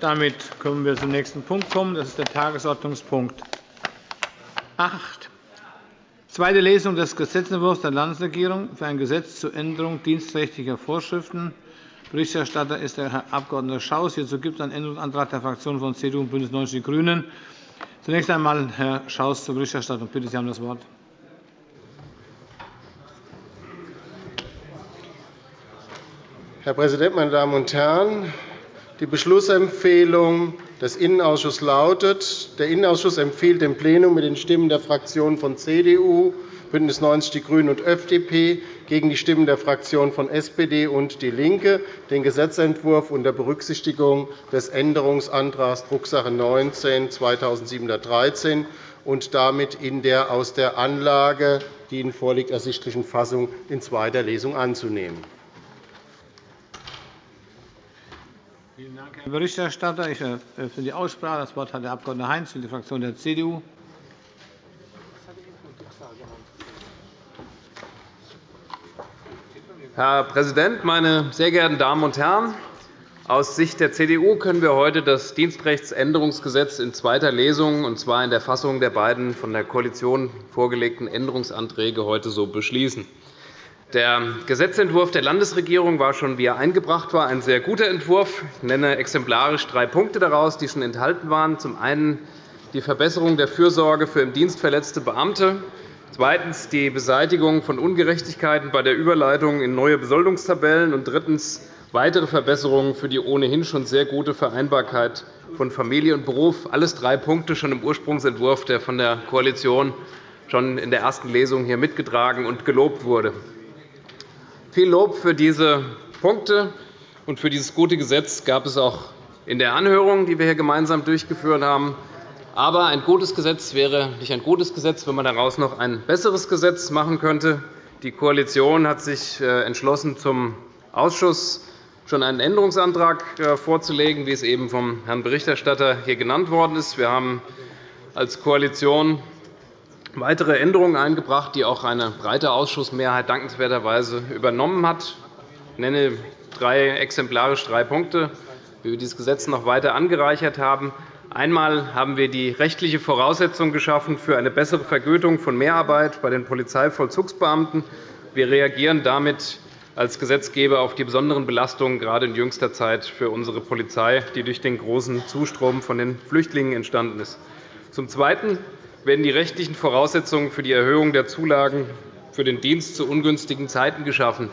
Damit können wir zum nächsten Punkt kommen. Das ist der Tagesordnungspunkt 8. Zweite Lesung des Gesetzentwurfs der Landesregierung für ein Gesetz zur Änderung dienstrechtlicher Vorschriften. Berichterstatter ist der Herr Abg. Schaus. Hierzu gibt es einen Änderungsantrag der Fraktionen von CDU und BÜNDNIS 90 die GRÜNEN. Zunächst einmal Herr Schaus zur Berichterstattung. Bitte, Sie haben das Wort. Herr Präsident, meine Damen und Herren! Die Beschlussempfehlung des Innenausschusses lautet, der Innenausschuss empfiehlt dem Plenum mit den Stimmen der Fraktionen von CDU, BÜNDNIS 90 die GRÜNEN und FDP gegen die Stimmen der Fraktionen von SPD und DIE LINKE den Gesetzentwurf unter Berücksichtigung des Änderungsantrags Drucksache 19 2713 und damit in der aus der Anlage, die Ihnen vorliegt, ersichtlichen Fassung in zweiter Lesung anzunehmen. Vielen Dank, Herr Berichterstatter. Ich eröffne die Aussprache. Das Wort hat der Abg. Heinz für die Fraktion der CDU. Herr Präsident, meine sehr geehrten Damen und Herren! Aus Sicht der CDU können wir heute das Dienstrechtsänderungsgesetz in zweiter Lesung, und zwar in der Fassung der beiden von der Koalition vorgelegten Änderungsanträge, heute so beschließen. Der Gesetzentwurf der Landesregierung war schon, wie er eingebracht war, ein sehr guter Entwurf. Ich nenne exemplarisch drei Punkte daraus, die schon enthalten waren. Zum einen die Verbesserung der Fürsorge für im Dienst verletzte Beamte, zweitens die Beseitigung von Ungerechtigkeiten bei der Überleitung in neue Besoldungstabellen und drittens weitere Verbesserungen für die ohnehin schon sehr gute Vereinbarkeit von Familie und Beruf. Alles drei Punkte schon im Ursprungsentwurf, der von der Koalition schon in der ersten Lesung hier mitgetragen und gelobt wurde. Viel Lob für diese Punkte und für dieses gute Gesetz gab es auch in der Anhörung, die wir hier gemeinsam durchgeführt haben. Aber ein gutes Gesetz wäre nicht ein gutes Gesetz, wenn man daraus noch ein besseres Gesetz machen könnte. Die Koalition hat sich äh, entschlossen, zum Ausschuss schon einen Änderungsantrag äh, vorzulegen, wie es eben vom Herrn Berichterstatter hier genannt worden ist. Wir haben als Koalition weitere Änderungen eingebracht, die auch eine breite Ausschussmehrheit dankenswerterweise übernommen hat. Ich nenne drei exemplarisch drei Punkte, wie wir dieses Gesetz noch weiter angereichert haben. Einmal haben wir die rechtliche Voraussetzung geschaffen für eine bessere Vergütung von Mehrarbeit bei den Polizeivollzugsbeamten. Wir reagieren damit als Gesetzgeber auf die besonderen Belastungen gerade in jüngster Zeit für unsere Polizei, die durch den großen Zustrom von den Flüchtlingen entstanden ist. Zum Zweiten werden die rechtlichen Voraussetzungen für die Erhöhung der Zulagen für den Dienst zu ungünstigen Zeiten geschaffen.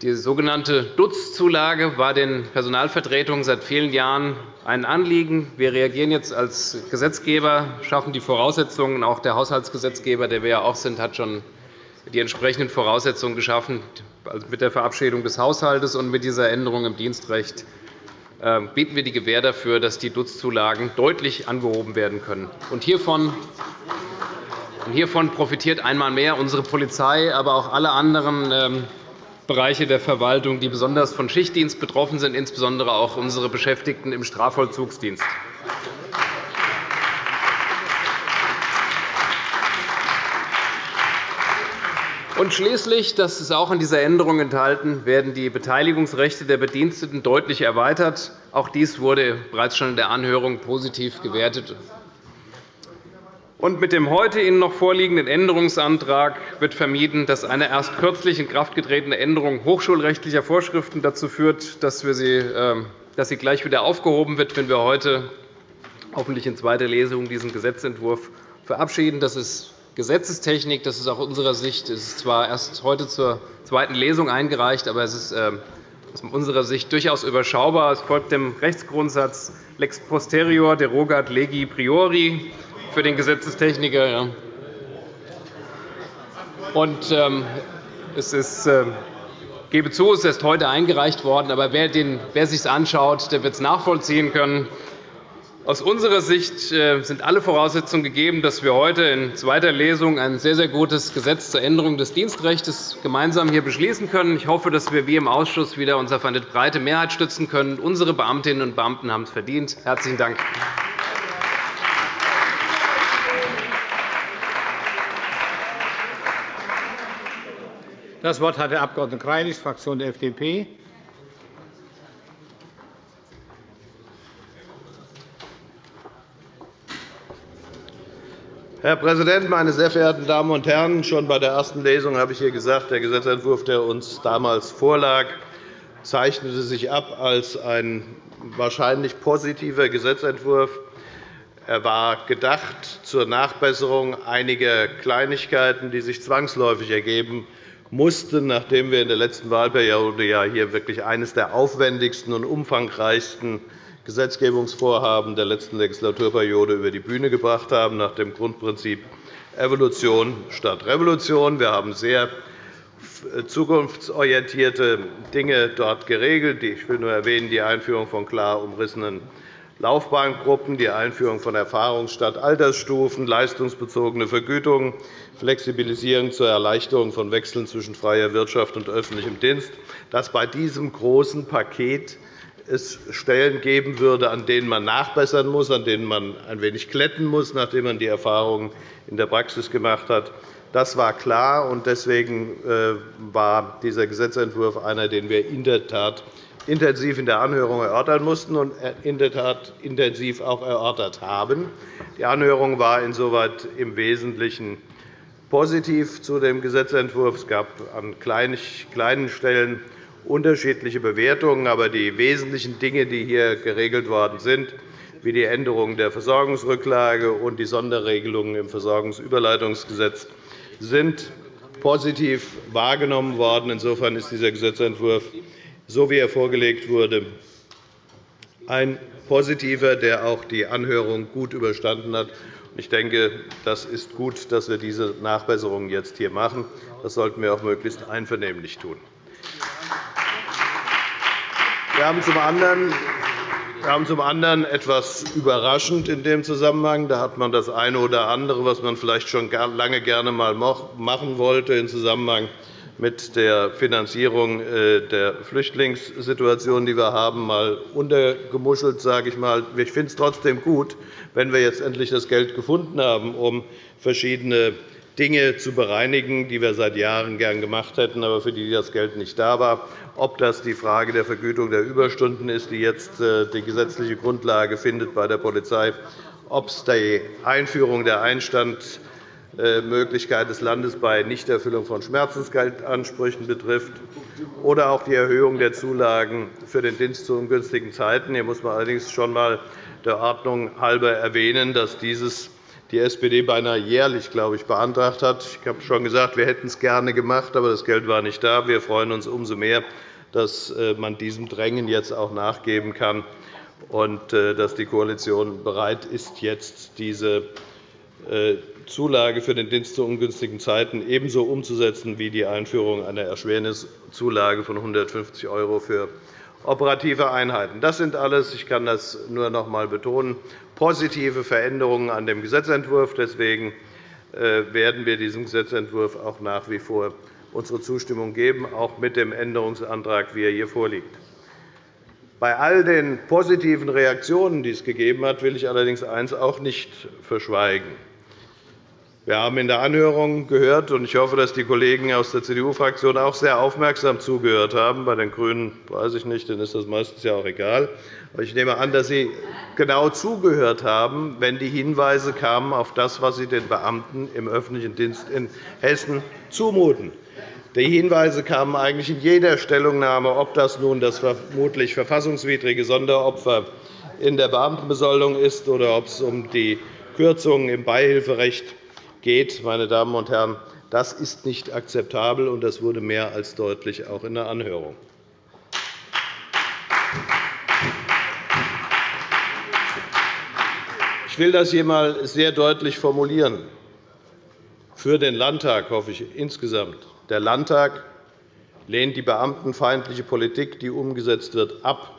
Die sogenannte Dutz-Zulage war den Personalvertretungen seit vielen Jahren ein Anliegen. Wir reagieren jetzt als Gesetzgeber, schaffen die Voraussetzungen. Auch der Haushaltsgesetzgeber, der wir ja auch sind, hat schon die entsprechenden Voraussetzungen geschaffen also mit der Verabschiedung des Haushalts und mit dieser Änderung im Dienstrecht ähm, bieten wir die Gewähr dafür, dass die Dutzzulagen deutlich angehoben werden können. Und hiervon Hiervon profitiert einmal mehr unsere Polizei, aber auch alle anderen ähm, Bereiche der Verwaltung, die besonders von Schichtdienst betroffen sind, insbesondere auch unsere Beschäftigten im Strafvollzugsdienst. Und schließlich, das ist auch in dieser Änderung enthalten, werden die Beteiligungsrechte der Bediensteten deutlich erweitert. Auch dies wurde bereits schon in der Anhörung positiv gewertet. Und mit dem heute Ihnen noch vorliegenden Änderungsantrag wird vermieden, dass eine erst kürzlich in Kraft getretene Änderung hochschulrechtlicher Vorschriften dazu führt, dass, wir sie, ähm, dass sie gleich wieder aufgehoben wird, wenn wir heute hoffentlich in zweiter Lesung diesen Gesetzentwurf verabschieden. Das ist Gesetzestechnik. Das ist aus unserer Sicht es ist zwar erst heute zur zweiten Lesung eingereicht, aber es ist ähm, aus unserer Sicht durchaus überschaubar. Es folgt dem Rechtsgrundsatz lex posterior derogat legi priori für den Gesetzestechniker. Und, ähm, es ist, äh, gebe zu, es ist erst heute eingereicht worden. Aber wer, den, wer sich anschaut, der wird es nachvollziehen können. Aus unserer Sicht äh, sind alle Voraussetzungen gegeben, dass wir heute in zweiter Lesung ein sehr, sehr gutes Gesetz zur Änderung des Dienstrechts gemeinsam hier beschließen können. Ich hoffe, dass wir wie im Ausschuss wieder uns auf eine breite Mehrheit stützen können. Unsere Beamtinnen und Beamten haben es verdient. – Herzlichen Dank. Das Wort hat der Abg. Greilich, Fraktion der FDP. Herr Präsident, meine sehr verehrten Damen und Herren! Schon bei der ersten Lesung habe ich hier gesagt, der Gesetzentwurf, der uns damals vorlag, zeichnete sich ab als ein wahrscheinlich positiver Gesetzentwurf. Er war gedacht zur Nachbesserung einiger Kleinigkeiten, die sich zwangsläufig ergeben mussten, nachdem wir in der letzten Wahlperiode ja hier wirklich eines der aufwendigsten und umfangreichsten Gesetzgebungsvorhaben der letzten Legislaturperiode über die Bühne gebracht haben, nach dem Grundprinzip Evolution statt Revolution. Wir haben sehr zukunftsorientierte Dinge dort geregelt. Ich will nur erwähnen die Einführung von klar umrissenen Laufbahngruppen, die Einführung von Erfahrungs- statt Altersstufen, leistungsbezogene Vergütung, Flexibilisierung zur Erleichterung von Wechseln zwischen freier Wirtschaft und öffentlichem Dienst. Dass bei diesem großen Paket es Stellen geben würde, an denen man nachbessern muss, an denen man ein wenig glätten muss, nachdem man die Erfahrungen in der Praxis gemacht hat. Das war klar, und deswegen äh, war dieser Gesetzentwurf einer, den wir in der Tat intensiv in der Anhörung erörtern mussten und in der Tat intensiv auch erörtert haben. Die Anhörung war insoweit im Wesentlichen positiv zu dem Gesetzentwurf. Es gab an kleinen Stellen unterschiedliche Bewertungen. Aber die wesentlichen Dinge, die hier geregelt worden sind, wie die Änderung der Versorgungsrücklage und die Sonderregelungen im Versorgungsüberleitungsgesetz, sind positiv wahrgenommen worden. Insofern ist dieser Gesetzentwurf, so wie er vorgelegt wurde, ein positiver, der auch die Anhörung gut überstanden hat. Ich denke, das ist gut, dass wir diese Nachbesserungen jetzt hier machen. Das sollten wir auch möglichst einvernehmlich tun. Wir haben zum anderen wir haben zum anderen etwas überraschend in dem Zusammenhang. Da hat man das eine oder andere, was man vielleicht schon lange gerne einmal machen wollte, im Zusammenhang mit der Finanzierung äh, der Flüchtlingssituation, die wir haben, mal untergemuschelt. Sage ich, mal. ich finde es trotzdem gut, wenn wir jetzt endlich das Geld gefunden haben, um verschiedene Dinge zu bereinigen, die wir seit Jahren gern gemacht hätten, aber für die das Geld nicht da war. Ob das die Frage der Vergütung der Überstunden ist, die jetzt äh, die gesetzliche Grundlage findet bei der Polizei, ob es die Einführung der Einstandmöglichkeit des Landes bei Nichterfüllung von Schmerzensgeldansprüchen betrifft oder auch die Erhöhung der Zulagen für den Dienst zu ungünstigen Zeiten. Hier muss man allerdings schon einmal der Ordnung halber erwähnen, dass dieses die SPD beinahe jährlich glaube ich, beantragt hat. Ich habe schon gesagt, wir hätten es gerne gemacht, aber das Geld war nicht da. Wir freuen uns umso mehr, dass äh, man diesem Drängen jetzt auch nachgeben kann und äh, dass die Koalition bereit ist, jetzt diese äh, Zulage für den Dienst zu ungünstigen Zeiten ebenso umzusetzen wie die Einführung einer Erschwerniszulage von 150 € für operative Einheiten. Das sind alles, ich kann das nur noch einmal betonen, positive Veränderungen an dem Gesetzentwurf. Deswegen äh, werden wir diesem Gesetzentwurf auch nach wie vor unsere Zustimmung geben, auch mit dem Änderungsantrag, wie er hier vorliegt. Bei all den positiven Reaktionen, die es gegeben hat, will ich allerdings eines auch nicht verschweigen. Wir haben in der Anhörung gehört, und ich hoffe, dass die Kollegen aus der CDU-Fraktion auch sehr aufmerksam zugehört haben. Bei den GRÜNEN weiß ich nicht, denen ist das meistens ja auch egal. Aber ich nehme an, dass Sie genau zugehört haben, wenn die Hinweise kamen auf das, was Sie den Beamten im öffentlichen Dienst in Hessen zumuten. Die Hinweise kamen eigentlich in jeder Stellungnahme, ob das nun das vermutlich verfassungswidrige Sonderopfer in der Beamtenbesoldung ist oder ob es um die Kürzungen im Beihilferecht geht. Meine Damen und Herren, das ist nicht akzeptabel, und das wurde mehr als deutlich auch in der Anhörung. Ich will das hier einmal sehr deutlich formulieren. Für den Landtag hoffe ich insgesamt. Der Landtag lehnt die beamtenfeindliche Politik, die umgesetzt wird, ab.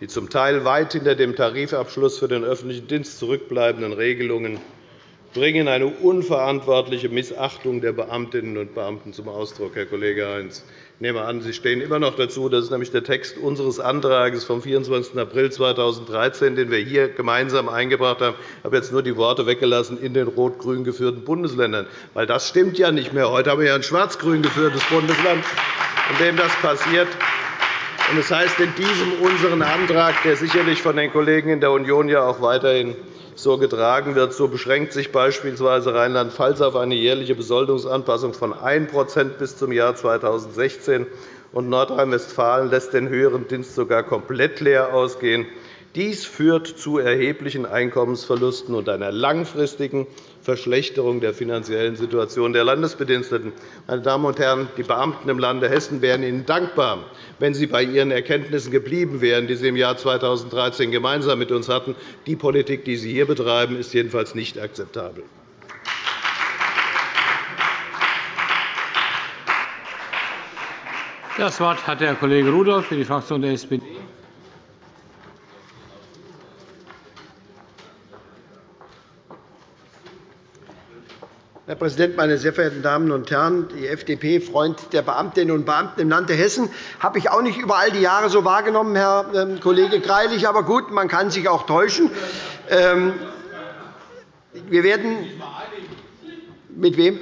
Die zum Teil weit hinter dem Tarifabschluss für den öffentlichen Dienst zurückbleibenden Regelungen bringen eine unverantwortliche Missachtung der Beamtinnen und Beamten zum Ausdruck, Herr Kollege Heinz. Ich nehme an, Sie stehen immer noch dazu. Das ist nämlich der Text unseres Antrags vom 24. April 2013, den wir hier gemeinsam eingebracht haben. Ich habe jetzt nur die Worte weggelassen in den rot-grün geführten Bundesländern. Weil das stimmt ja nicht mehr. Heute haben wir ja ein schwarz-grün geführtes Bundesland, in dem das passiert. Das heißt, in diesem unseren Antrag, der sicherlich von den Kollegen in der Union ja auch weiterhin so getragen wird, so beschränkt sich beispielsweise Rheinland-Pfalz auf eine jährliche Besoldungsanpassung von 1% bis zum Jahr 2016, und Nordrhein-Westfalen lässt den höheren Dienst sogar komplett leer ausgehen. Dies führt zu erheblichen Einkommensverlusten und einer langfristigen Verschlechterung der finanziellen Situation der Landesbediensteten. Meine Damen und Herren, die Beamten im Lande Hessen wären Ihnen dankbar, wenn Sie bei Ihren Erkenntnissen geblieben wären, die Sie im Jahr 2013 gemeinsam mit uns hatten. Die Politik, die Sie hier betreiben, ist jedenfalls nicht akzeptabel. Das Wort hat der Kollege Rudolph für die Fraktion der SPD. Herr Präsident, meine sehr verehrten Damen und Herren! Die FDP, Freund der Beamtinnen und Beamten im Lande Hessen, habe ich auch nicht über all die Jahre so wahrgenommen, Herr ähm, Kollege Greilich. Aber gut, man kann sich auch täuschen. Ähm, wir werden mit wem?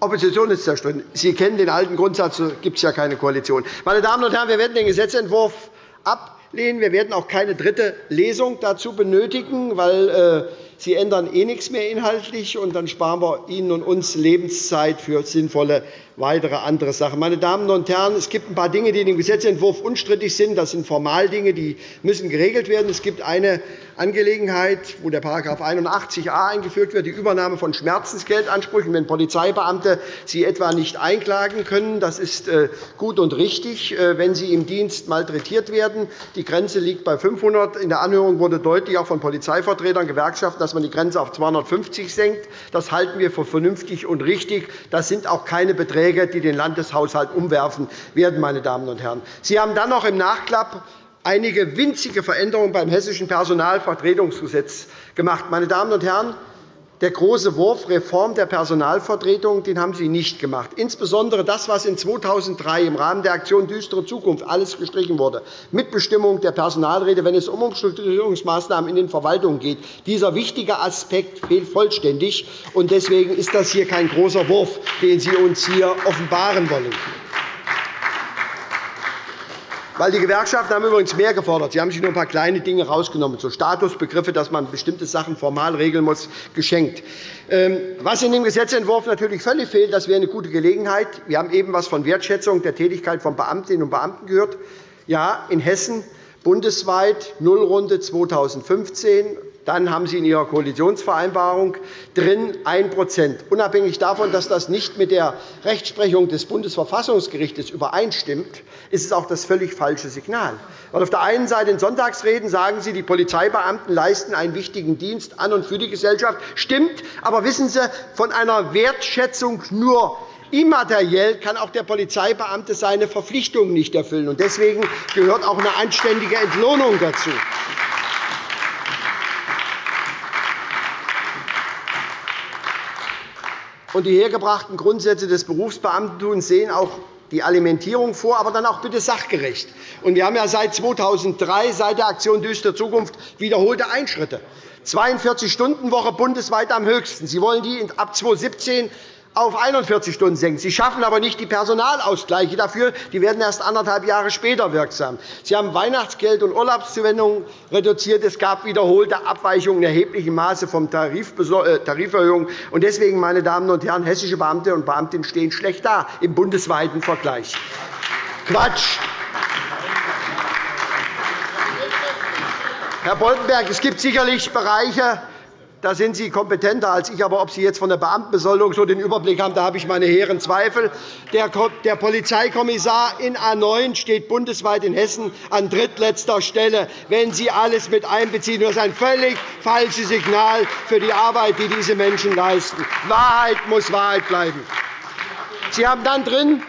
Opposition ist zerstritten. Sie kennen den alten Grundsatz, so gibt es ja keine Koalition. Meine Damen und Herren, wir werden den Gesetzentwurf ablehnen. Wir werden auch keine dritte Lesung dazu benötigen, weil äh, Sie ändern eh nichts mehr inhaltlich, und dann sparen wir Ihnen und uns Lebenszeit für sinnvolle weitere andere Sachen. Meine Damen und Herren, es gibt ein paar Dinge, die in dem Gesetzentwurf unstrittig sind. Das sind Formaldinge, die müssen geregelt werden. Es gibt eine Angelegenheit, wo der § 81a eingeführt wird, die Übernahme von Schmerzensgeldansprüchen, wenn Polizeibeamte sie etwa nicht einklagen können. Das ist äh, gut und richtig, äh, wenn sie im Dienst malträtiert werden. Die Grenze liegt bei 500. In der Anhörung wurde deutlich auch von Polizeivertretern, Gewerkschaften, dass man die Grenze auf 250 senkt. Das halten wir für vernünftig und richtig. Das sind auch keine Beträge, die den Landeshaushalt umwerfen werden. Meine Damen und Herren. Sie haben dann noch im Nachklapp einige winzige Veränderungen beim Hessischen Personalvertretungsgesetz gemacht. Meine Damen und Herren, der große Wurf Reform der Personalvertretung den haben Sie nicht gemacht. Insbesondere das, was in 2003 im Rahmen der Aktion Düstere Zukunft alles gestrichen wurde, Mitbestimmung der Personalräte, wenn es um Umstrukturierungsmaßnahmen in den Verwaltungen geht. Dieser wichtige Aspekt fehlt vollständig. Deswegen ist das hier kein großer Wurf, den Sie uns hier offenbaren wollen. Weil die Gewerkschaften haben übrigens mehr gefordert. Sie haben sich nur ein paar kleine Dinge herausgenommen, so Statusbegriffe, dass man bestimmte Sachen formal regeln muss, geschenkt. Ähm, was in dem Gesetzentwurf natürlich völlig fehlt, das wäre eine gute Gelegenheit. Wir haben eben etwas von Wertschätzung der Tätigkeit von Beamtinnen und Beamten gehört. Ja, in Hessen bundesweit Nullrunde 2015 dann haben Sie in Ihrer Koalitionsvereinbarung drin 1% Unabhängig davon, dass das nicht mit der Rechtsprechung des Bundesverfassungsgerichts übereinstimmt, ist es auch das völlig falsche Signal. Auf der einen Seite in Sonntagsreden sagen Sie, die Polizeibeamten leisten einen wichtigen Dienst an und für die Gesellschaft. Stimmt, aber wissen Sie, von einer Wertschätzung nur immateriell kann auch der Polizeibeamte seine Verpflichtungen nicht erfüllen. Deswegen gehört auch eine anständige Entlohnung dazu. Und die hergebrachten Grundsätze des Berufsbeamtentums sehen auch die Alimentierung vor, aber dann auch bitte sachgerecht. Und wir haben ja seit 2003, seit der Aktion Düstere Zukunft, wiederholte Einschritte. 42-Stunden-Woche bundesweit am höchsten. Sie wollen die ab 2017 auf 41 Stunden senken. Sie schaffen aber nicht die Personalausgleiche dafür. Die werden erst anderthalb Jahre später wirksam. Sie haben Weihnachtsgeld und Urlaubszuwendungen reduziert. Es gab wiederholte Abweichungen in erheblichem Maße von äh, Tariferhöhungen. Deswegen, meine Damen und Herren, hessische Beamte und Beamtinnen stehen schlecht da im bundesweiten Vergleich. Quatsch! Herr Boltenberg, es gibt sicherlich Bereiche, da sind Sie kompetenter als ich. Aber ob Sie jetzt von der Beamtenbesoldung so den Überblick haben, da habe ich meine hehren Zweifel. Der Polizeikommissar in A 9 steht bundesweit in Hessen an drittletzter Stelle, wenn Sie alles mit einbeziehen. Das ist ein völlig falsches Signal für die Arbeit, die diese Menschen leisten. Wahrheit muss Wahrheit bleiben. Sie haben dann drin,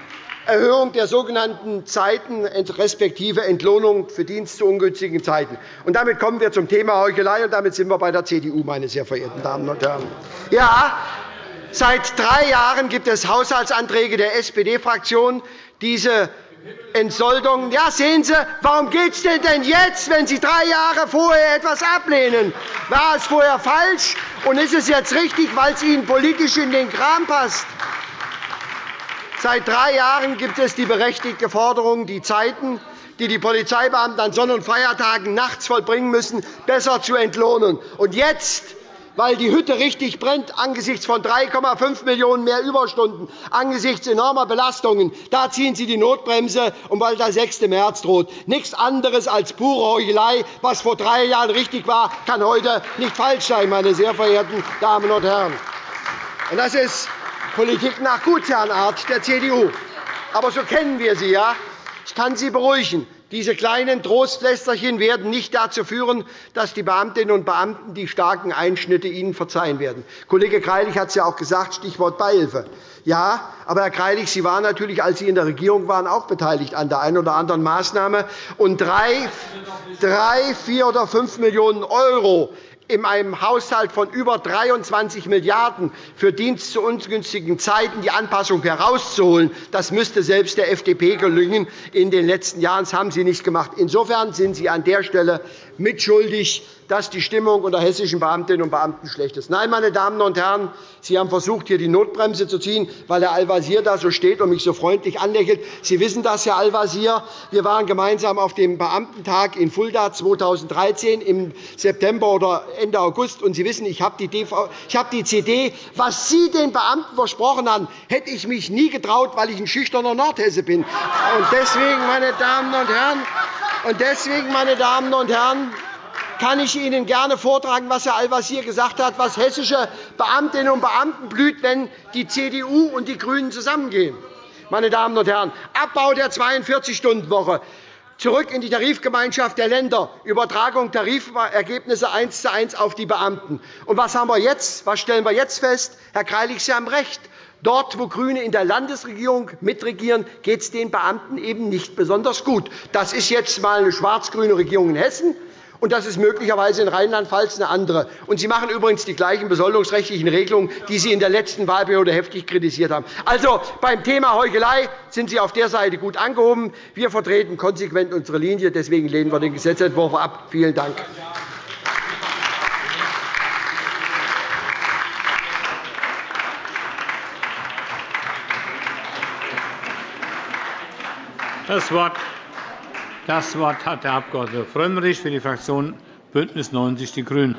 Erhöhung der sogenannten Zeiten respektive Entlohnung für Dienst zu ungünstigen Zeiten. Und damit kommen wir zum Thema Heuchelei, und damit sind wir bei der CDU, meine sehr verehrten Damen und Herren. Ja, seit drei Jahren gibt es Haushaltsanträge der SPD-Fraktion, diese Entsoldung. Ja, sehen Sie, warum geht es denn jetzt, wenn Sie drei Jahre vorher etwas ablehnen? War es vorher falsch, und ist es jetzt richtig, weil es Ihnen politisch in den Kram passt? Seit drei Jahren gibt es die berechtigte Forderung, die Zeiten, die die Polizeibeamten an Sonn- und Feiertagen nachts vollbringen müssen, besser zu entlohnen. Und jetzt weil die Hütte richtig brennt angesichts von 3,5 Millionen mehr Überstunden, angesichts enormer Belastungen. Da ziehen Sie die Notbremse, und weil der 6. März droht. Nichts anderes als pure Heuchelei. Was vor drei Jahren richtig war, kann heute nicht falsch sein, meine sehr verehrten Damen und Herren. Das ist Politik nach Gutsherrenart der CDU. Aber so kennen wir sie. Ja? Ich kann Sie beruhigen. Diese kleinen Trostlästerchen werden nicht dazu führen, dass die Beamtinnen und Beamten die starken Einschnitte Ihnen verzeihen werden. Kollege Greilich hat es ja auch gesagt, Stichwort Beihilfe. Ja, aber Herr Greilich, Sie waren natürlich, als Sie in der Regierung waren, auch beteiligt an der einen oder anderen Maßnahme. Und drei, drei, vier oder fünf Millionen € in einem Haushalt von über 23 Milliarden € für Dienst zu ungünstigen Zeiten die Anpassung herauszuholen, das müsste selbst der FDP gelingen in den letzten Jahren. Das haben Sie nicht gemacht. Insofern sind Sie an der Stelle mitschuldig dass die Stimmung unter hessischen Beamtinnen und Beamten schlecht ist. Nein, meine Damen und Herren, Sie haben versucht, hier die Notbremse zu ziehen, weil Herr Al-Wazir da so steht und mich so freundlich anlächelt. Sie wissen das, Herr Al-Wazir. Wir waren gemeinsam auf dem Beamtentag in Fulda 2013 im September oder Ende August. Und Sie wissen, ich habe die, ich habe die CD. Was Sie den Beamten versprochen haben, hätte ich mich nie getraut, weil ich ein schüchterner Nordhesse bin. Und deswegen, meine Damen und Herren, und deswegen, meine Damen und Herren, kann ich Ihnen gerne vortragen, was Herr Al-Wazir gesagt hat, was hessische Beamtinnen und Beamten blüht, wenn die CDU und die GRÜNEN zusammengehen. Meine Damen und Herren, Abbau der 42-Stunden-Woche, zurück in die Tarifgemeinschaft der Länder, Übertragung Tarifergebnisse eins zu eins auf die Beamten. Und was, haben wir jetzt? was stellen wir jetzt fest? Herr Greilich, Sie haben recht. Dort, wo GRÜNE in der Landesregierung mitregieren, geht es den Beamten eben nicht besonders gut. Das ist jetzt einmal eine schwarz-grüne Regierung in Hessen und das ist möglicherweise in Rheinland-Pfalz eine andere. Und Sie machen übrigens die gleichen besoldungsrechtlichen Regelungen, die Sie in der letzten Wahlperiode heftig kritisiert haben. Also, beim Thema Heuchelei sind Sie auf der Seite gut angehoben. Wir vertreten konsequent unsere Linie. Deswegen lehnen wir den Gesetzentwurf ab. Vielen Dank. Das Wort das Wort hat der Abg. Frömmrich für die Fraktion BÜNDNIS 90 die GRÜNEN.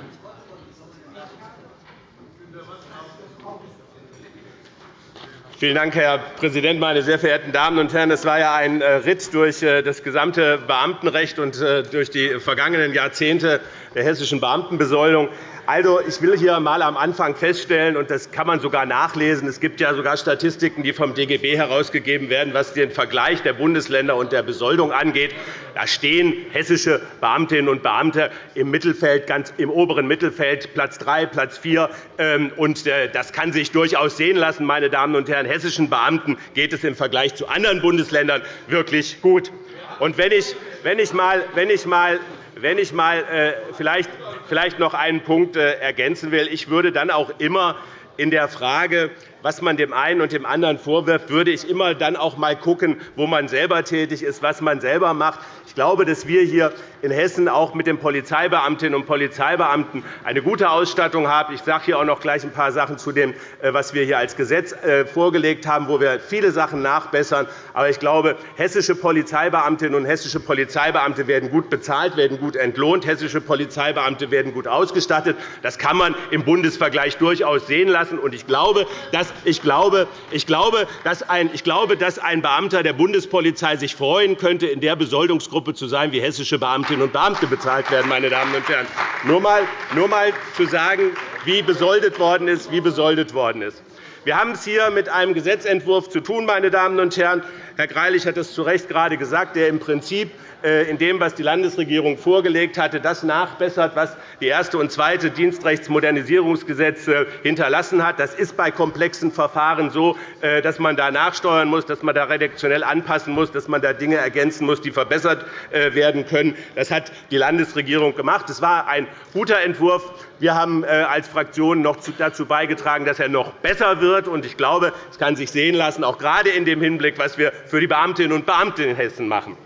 Vielen Dank, Herr Präsident, meine sehr verehrten Damen und Herren! Es war ja ein äh, Ritt durch äh, das gesamte Beamtenrecht und äh, durch die vergangenen Jahrzehnte der hessischen Beamtenbesoldung. Also, ich will hier einmal am Anfang feststellen, und das kann man sogar nachlesen, es gibt ja sogar Statistiken, die vom DGB herausgegeben werden, was den Vergleich der Bundesländer und der Besoldung angeht. Da stehen hessische Beamtinnen und Beamte im, Mittelfeld, ganz im oberen Mittelfeld, Platz 3, Platz 4. Ähm, und äh, das kann sich durchaus sehen lassen. Meine Damen und Herren. Hessischen Beamten geht es im Vergleich zu anderen Bundesländern wirklich gut. Und wenn ich, wenn ich mal, wenn ich mal wenn ich mal äh, vielleicht, vielleicht noch einen Punkt äh, ergänzen will, ich würde dann auch immer in der Frage, was man dem einen und dem anderen vorwirft, würde ich immer dann auch einmal schauen, wo man selber tätig ist, was man selber macht. Ich glaube, dass wir hier in Hessen auch mit den Polizeibeamtinnen und Polizeibeamten eine gute Ausstattung haben. Ich sage hier auch noch gleich ein paar Sachen zu dem, äh, was wir hier als Gesetz äh, vorgelegt haben, wo wir viele Sachen nachbessern. Aber ich glaube, hessische Polizeibeamtinnen und hessische Polizeibeamte werden gut bezahlt, werden gut entlohnt. Hessische Polizeibeamte werden gut ausgestattet. Das kann man im Bundesvergleich durchaus sehen lassen. Ich glaube, dass, ich glaube, ich glaube, dass ein, ich glaube, dass ein Beamter der Bundespolizei sich freuen könnte, in der Besoldungsgruppe zu sein, wie hessische Beamtinnen und Beamte bezahlt werden. Meine Damen und Herren. Nur einmal nur mal zu sagen, wie besoldet worden ist. Wie besoldet worden ist. Wir haben es hier mit einem Gesetzentwurf zu tun, meine Damen und Herren. Herr Greilich hat es zu Recht gerade gesagt, der im Prinzip äh, in dem, was die Landesregierung vorgelegt hatte, das nachbessert, was die erste und zweite Dienstrechtsmodernisierungsgesetze hinterlassen hat. Das ist bei komplexen Verfahren so, äh, dass man da nachsteuern muss, dass man da redaktionell anpassen muss, dass man da Dinge ergänzen muss, die verbessert äh, werden können. Das hat die Landesregierung gemacht. Es war ein guter Entwurf. Wir haben als Fraktion noch dazu beigetragen, dass er noch besser wird. Ich glaube, es kann sich sehen lassen, auch gerade in dem Hinblick, was wir für die Beamtinnen und Beamten in Hessen machen.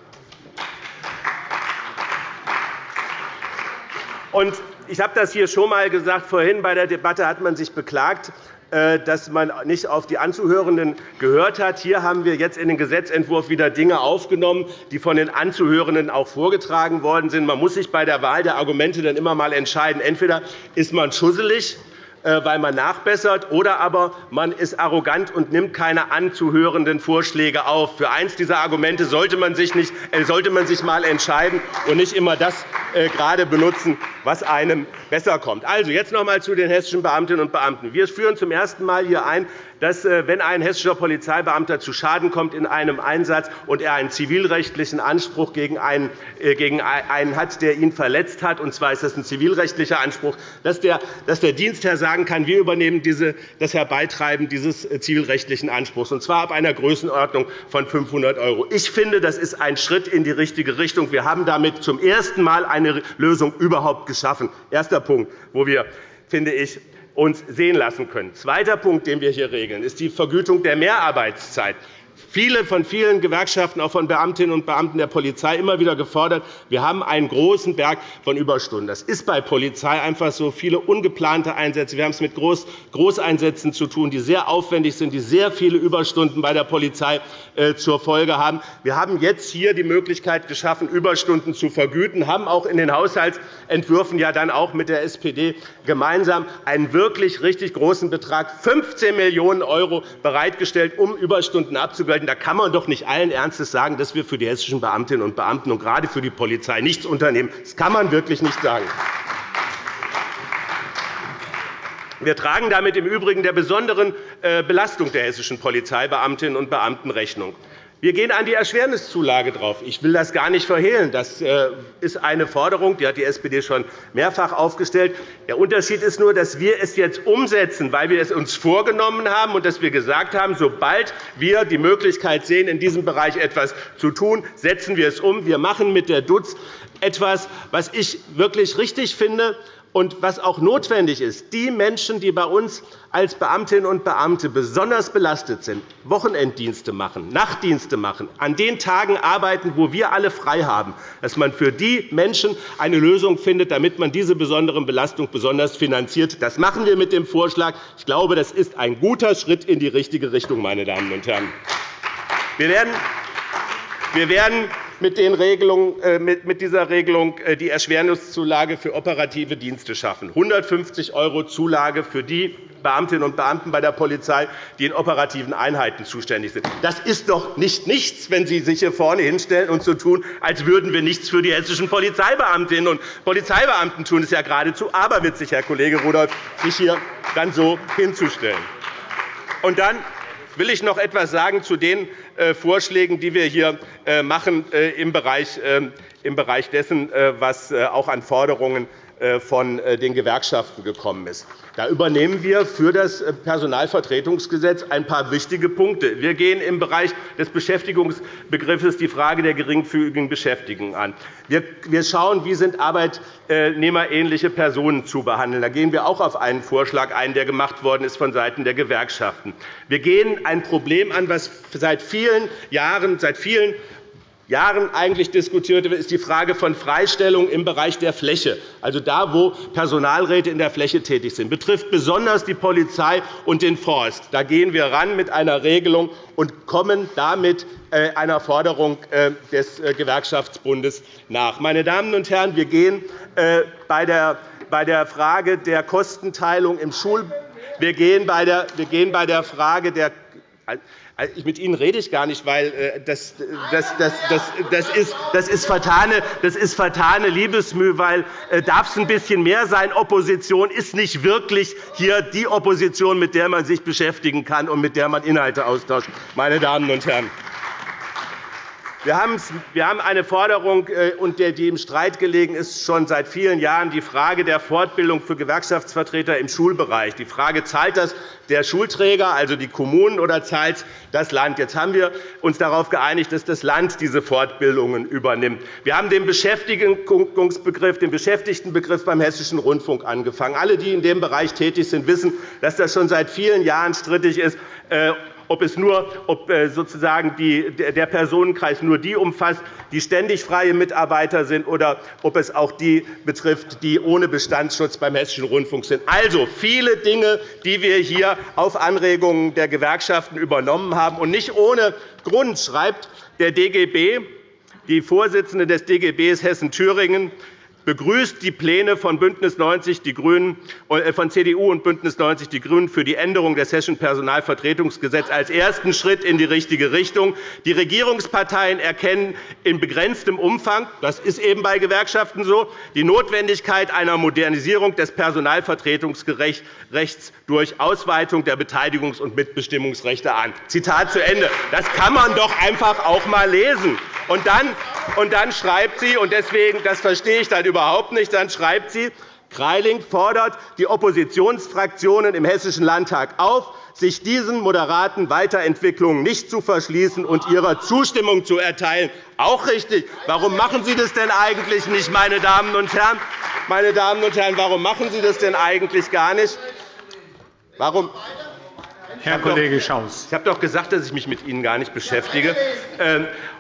Ich habe das hier schon einmal gesagt. Vorhin bei der Debatte hat man sich beklagt, äh, dass man nicht auf die Anzuhörenden gehört hat. Hier haben wir jetzt in den Gesetzentwurf wieder Dinge aufgenommen, die von den Anzuhörenden auch vorgetragen worden sind. Man muss sich bei der Wahl der Argumente dann immer einmal entscheiden. Entweder ist man schusselig weil man nachbessert, oder aber man ist arrogant und nimmt keine anzuhörenden Vorschläge auf. Für eines dieser Argumente sollte man sich, äh, sollte man sich mal entscheiden und nicht immer das äh, gerade benutzen, was einem besser kommt. Also, jetzt noch einmal zu den hessischen Beamtinnen und Beamten. Wir führen zum ersten Mal hier ein, dass, wenn ein hessischer Polizeibeamter zu Schaden kommt in einem Einsatz und er einen zivilrechtlichen Anspruch gegen einen, gegen einen hat, der ihn verletzt hat, und zwar ist das ein zivilrechtlicher Anspruch, dass der, dass der Dienstherr sagen kann, wir übernehmen diese, das Herbeitreiben dieses äh, zivilrechtlichen Anspruchs, und zwar ab einer Größenordnung von 500 €. Ich finde, das ist ein Schritt in die richtige Richtung. Wir haben damit zum ersten Mal eine Lösung überhaupt geschaffen. Erster Punkt, wo wir, finde ich, uns sehen lassen können. Zweiter Punkt, den wir hier regeln, ist die Vergütung der Mehrarbeitszeit viele von vielen Gewerkschaften, auch von Beamtinnen und Beamten der Polizei, immer wieder gefordert. Wir haben einen großen Berg von Überstunden. Das ist bei Polizei einfach so. Viele ungeplante Einsätze. Wir haben es mit Großeinsätzen zu tun, die sehr aufwendig sind, die sehr viele Überstunden bei der Polizei äh, zur Folge haben. Wir haben jetzt hier die Möglichkeit geschaffen, Überstunden zu vergüten, haben auch in den Haushaltsentwürfen ja dann auch mit der SPD gemeinsam einen wirklich richtig großen Betrag, 15 Millionen € bereitgestellt, um Überstunden abzugelten werden. Da kann man doch nicht allen Ernstes sagen, dass wir für die hessischen Beamtinnen und Beamten und gerade für die Polizei nichts unternehmen. Das kann man wirklich nicht sagen. Wir tragen damit im Übrigen der besonderen äh, Belastung der hessischen Polizeibeamtinnen und Beamten Rechnung. Wir gehen an die Erschwerniszulage drauf. Ich will das gar nicht verhehlen. Das äh, ist eine Forderung, die hat die SPD schon mehrfach aufgestellt. Der Unterschied ist nur, dass wir es jetzt umsetzen, weil wir es uns vorgenommen haben und dass wir gesagt haben, sobald wir die Möglichkeit sehen, in diesem Bereich etwas zu tun, setzen wir es um. Wir machen mit der DUZ etwas, was ich wirklich richtig finde, und was auch notwendig ist, die Menschen, die bei uns als Beamtinnen und Beamte besonders belastet sind, Wochenenddienste machen, Nachtdienste machen, an den Tagen arbeiten, wo wir alle frei haben, dass man für die Menschen eine Lösung findet, damit man diese besonderen Belastung besonders finanziert. Das machen wir mit dem Vorschlag. Ich glaube, das ist ein guter Schritt in die richtige Richtung, meine Damen und Herren. Wir werden wir werden äh, mit dieser Regelung äh, die Erschwerniszulage für operative Dienste schaffen, 150 € Zulage für die Beamtinnen und Beamten bei der Polizei, die in operativen Einheiten zuständig sind. Das ist doch nicht nichts, wenn Sie sich hier vorne hinstellen und so tun, als würden wir nichts für die hessischen Polizeibeamtinnen und Polizeibeamten tun. Das ist ja geradezu aberwitzig, Herr Kollege Rudolph, sich hier dann so hinzustellen. Und dann will ich noch etwas sagen zu den äh, Vorschlägen, die wir hier äh, machen äh, im Bereich dessen, was auch an Forderungen von den Gewerkschaften gekommen ist. Da übernehmen wir für das Personalvertretungsgesetz ein paar wichtige Punkte. Wir gehen im Bereich des Beschäftigungsbegriffes die Frage der geringfügigen Beschäftigung an. Wir schauen, wie sind arbeitnehmerähnliche Personen zu behandeln. Da gehen wir auch auf einen Vorschlag ein, der gemacht worden ist vonseiten der Gewerkschaften. Wir gehen ein Problem an, das seit vielen Jahren, seit vielen Jahren eigentlich diskutiert wird, ist die Frage von Freistellung im Bereich der Fläche, also da, wo Personalräte in der Fläche tätig sind. Das betrifft besonders die Polizei und den Forst. Da gehen wir ran mit einer Regelung und kommen damit äh, einer Forderung äh, des äh, Gewerkschaftsbundes nach. Meine Damen und Herren, wir gehen bei der Frage der Kostenteilung im Schul wir gehen bei der Frage der mit Ihnen rede ich gar nicht, weil äh, das, das, das, das, ist, das, ist vertane, das ist vertane Liebesmüh, weil äh, darf es ein bisschen mehr sein. Opposition ist nicht wirklich hier die Opposition, mit der man sich beschäftigen kann und mit der man Inhalte austauscht. Meine Damen und Herren. Wir haben eine Forderung, äh, die im Streit gelegen ist, schon seit vielen Jahren, die Frage der Fortbildung für Gewerkschaftsvertreter im Schulbereich. Die Frage, zahlt das der Schulträger, also die Kommunen, oder zahlt das Land? Jetzt haben wir uns darauf geeinigt, dass das Land diese Fortbildungen übernimmt. Wir haben den Beschäftigungsbegriff, den Beschäftigtenbegriff beim Hessischen Rundfunk angefangen. Alle, die in dem Bereich tätig sind, wissen, dass das schon seit vielen Jahren strittig ist. Ob, es nur, ob äh, sozusagen die, der Personenkreis nur die umfasst, die ständig freie Mitarbeiter sind, oder ob es auch die betrifft, die ohne Bestandsschutz beim Hessischen Rundfunk sind. Also viele Dinge, die wir hier auf Anregungen der Gewerkschaften übernommen haben. Und nicht ohne Grund schreibt der DGB, die Vorsitzende des DGB Hessen-Thüringen, begrüßt die Pläne von, Bündnis 90 die Grünen, äh, von CDU und BÜNDNIS 90 die GRÜNEN für die Änderung des Hessischen Personalvertretungsgesetzes als ersten Schritt in die richtige Richtung. Die Regierungsparteien erkennen in begrenztem Umfang – das ist eben bei Gewerkschaften so – die Notwendigkeit einer Modernisierung des Personalvertretungsrechts durch Ausweitung der Beteiligungs- und Mitbestimmungsrechte an. Zitat zu Ende. Das kann man doch einfach auch einmal lesen. Und dann, und dann schreibt sie, und deswegen, das verstehe ich dann überhaupt nicht, dann schreibt sie, Greiling fordert die Oppositionsfraktionen im Hessischen Landtag auf, sich diesen moderaten Weiterentwicklungen nicht zu verschließen und ihrer Zustimmung zu erteilen. Auch richtig. Warum machen Sie das denn eigentlich nicht, meine Damen und Herren? Meine Damen und Herren, warum machen Sie das denn eigentlich gar nicht? Warum? Herr Kollege Schaus. Ich habe doch gesagt, dass ich mich mit Ihnen gar nicht beschäftige.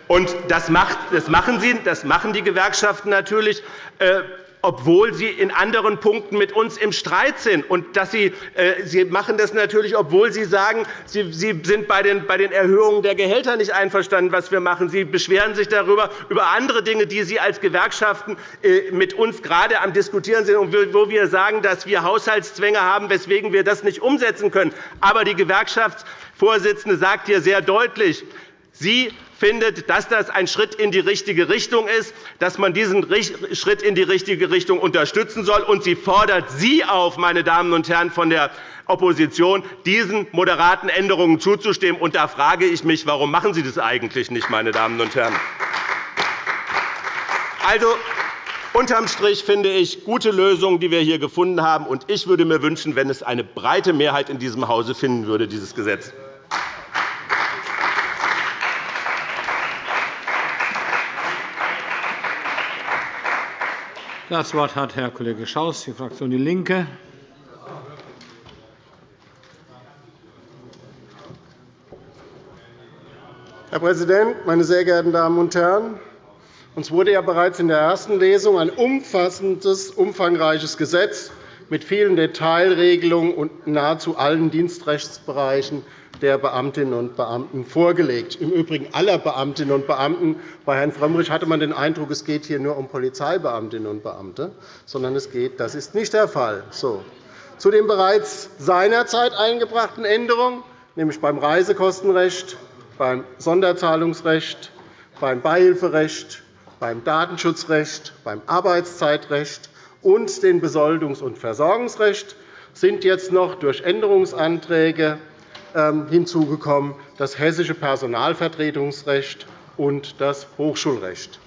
Und das machen, Sie, das machen die Gewerkschaften natürlich äh, obwohl sie in anderen Punkten mit uns im Streit sind. Und dass sie, äh, sie machen das natürlich, obwohl Sie sagen, Sie, sie sind bei den, bei den Erhöhungen der Gehälter nicht einverstanden, was wir machen. Sie beschweren sich darüber, über andere Dinge, die Sie als Gewerkschaften äh, mit uns gerade am Diskutieren sind, und wo wir sagen, dass wir Haushaltszwänge haben, weswegen wir das nicht umsetzen können. Aber die Gewerkschaftsvorsitzende sagt hier sehr deutlich, Sie findet, dass das ein Schritt in die richtige Richtung ist, dass man diesen Schritt in die richtige Richtung unterstützen soll. Und sie fordert Sie auf, meine Damen und Herren von der Opposition, diesen moderaten Änderungen zuzustimmen. Und da frage ich mich, warum machen Sie das eigentlich nicht, meine Damen und Herren? Also, Unterm Strich finde ich gute Lösungen, die wir hier gefunden haben. Und ich würde mir wünschen, wenn es eine breite Mehrheit in diesem Hause finden würde, dieses Gesetz. Das Wort hat Herr Kollege Schaus, die Fraktion DIE LINKE. Herr Präsident, meine sehr geehrten Damen und Herren! Uns wurde ja bereits in der ersten Lesung ein umfassendes, umfangreiches Gesetz mit vielen Detailregelungen und nahezu allen Dienstrechtsbereichen der Beamtinnen und Beamten vorgelegt, im Übrigen aller Beamtinnen und Beamten. Bei Herrn Frömmrich hatte man den Eindruck, es geht hier nur um Polizeibeamtinnen und Beamte, sondern es geht, das ist nicht der Fall. So. Zu den bereits seinerzeit eingebrachten Änderungen, nämlich beim Reisekostenrecht, beim Sonderzahlungsrecht, beim Beihilferecht, beim Datenschutzrecht, beim Arbeitszeitrecht und dem Besoldungs- und Versorgungsrecht sind jetzt noch durch Änderungsanträge hinzugekommen das Hessische Personalvertretungsrecht und das Hochschulrecht.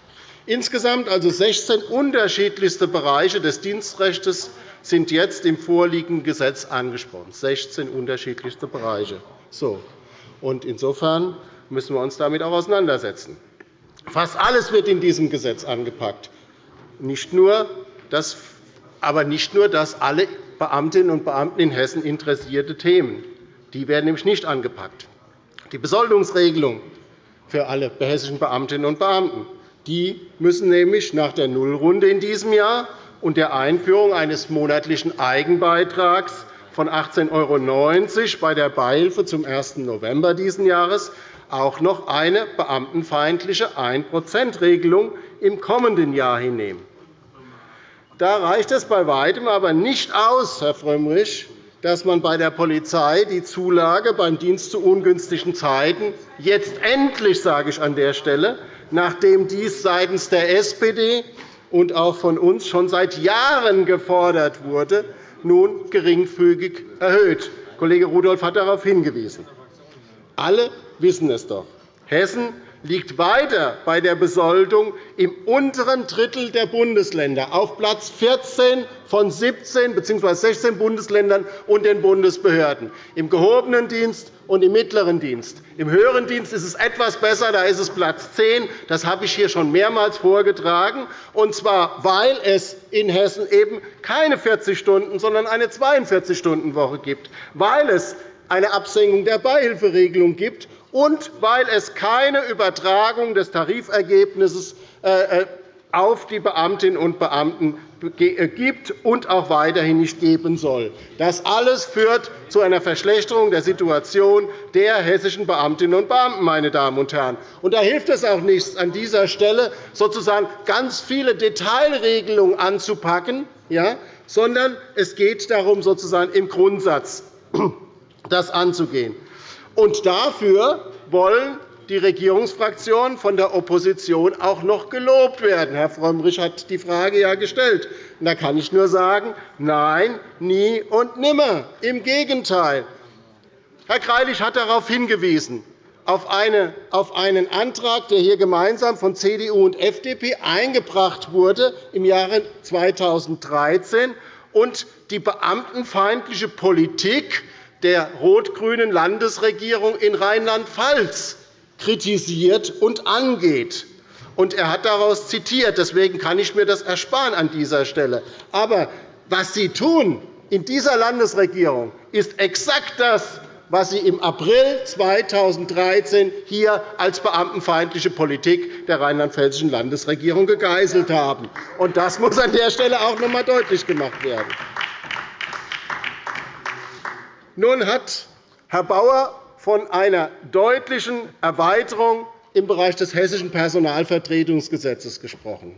Insgesamt also 16 unterschiedlichste Bereiche des Dienstrechts sind jetzt im vorliegenden Gesetz angesprochen. 16 unterschiedlichste Bereiche. So. Und insofern müssen wir uns damit auch auseinandersetzen. Fast alles wird in diesem Gesetz angepackt. Nicht nur das, aber nicht nur das alle Beamtinnen und Beamten in Hessen interessierte Themen. Die werden nämlich nicht angepackt. Die Besoldungsregelung für alle hessischen Beamtinnen und Beamten die müssen nämlich nach der Nullrunde in diesem Jahr und der Einführung eines monatlichen Eigenbeitrags von 18,90 € bei der Beihilfe zum 1. November dieses Jahres auch noch eine beamtenfeindliche 1 regelung im kommenden Jahr hinnehmen. Da reicht es bei Weitem aber nicht aus, Herr Frömmrich, dass man bei der Polizei die Zulage beim Dienst zu ungünstigen Zeiten jetzt endlich, sage ich an der Stelle, nachdem dies seitens der SPD und auch von uns schon seit Jahren gefordert wurde, nun geringfügig erhöht. Kollege Rudolph hat darauf hingewiesen. Alle wissen es doch. Hessen liegt weiter bei der Besoldung im unteren Drittel der Bundesländer, auf Platz 14 von 17 bzw. 16 Bundesländern und den Bundesbehörden, im gehobenen Dienst und im mittleren Dienst. Im höheren Dienst ist es etwas besser, da ist es Platz 10. Das habe ich hier schon mehrmals vorgetragen, und zwar, weil es in Hessen eben keine 40 Stunden, sondern eine 42-Stunden-Woche gibt, weil es eine Absenkung der Beihilferegelung gibt und weil es keine Übertragung des Tarifergebnisses äh, äh, auf die Beamtinnen und Beamten äh, gibt und auch weiterhin nicht geben soll. Das alles führt zu einer Verschlechterung der Situation der hessischen Beamtinnen und Beamten. Meine Damen und Herren. Und da hilft es auch nichts, an dieser Stelle sozusagen ganz viele Detailregelungen anzupacken, ja, sondern es geht darum, sozusagen im Grundsatz das anzugehen. Und dafür wollen die Regierungsfraktionen von der Opposition auch noch gelobt werden. Herr Frömmrich hat die Frage ja gestellt. Da kann ich nur sagen, nein, nie und nimmer. Im Gegenteil. Herr Greilich hat darauf hingewiesen, auf einen Antrag, der hier gemeinsam von CDU und FDP eingebracht wurde im Jahre 2013 und die beamtenfeindliche Politik der rot-grünen Landesregierung in Rheinland-Pfalz kritisiert und angeht. Und er hat daraus zitiert. Deswegen kann ich mir das ersparen an dieser Stelle. Aber was Sie tun in dieser Landesregierung, ist exakt das, was Sie im April 2013 hier als beamtenfeindliche Politik der rheinland-pfälzischen Landesregierung gegeißelt haben. Und das muss an der Stelle auch noch einmal deutlich gemacht werden. Nun hat Herr Bauer von einer deutlichen Erweiterung im Bereich des Hessischen Personalvertretungsgesetzes gesprochen.